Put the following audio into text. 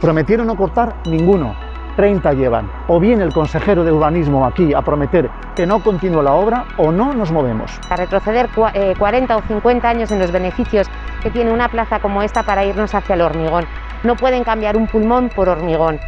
Prometieron no cortar ninguno, 30 llevan. O bien el consejero de urbanismo aquí a prometer que no continúe la obra o no nos movemos. A retroceder 40 eh, o 50 años en los beneficios que tiene una plaza como esta para irnos hacia el hormigón. No pueden cambiar un pulmón por hormigón.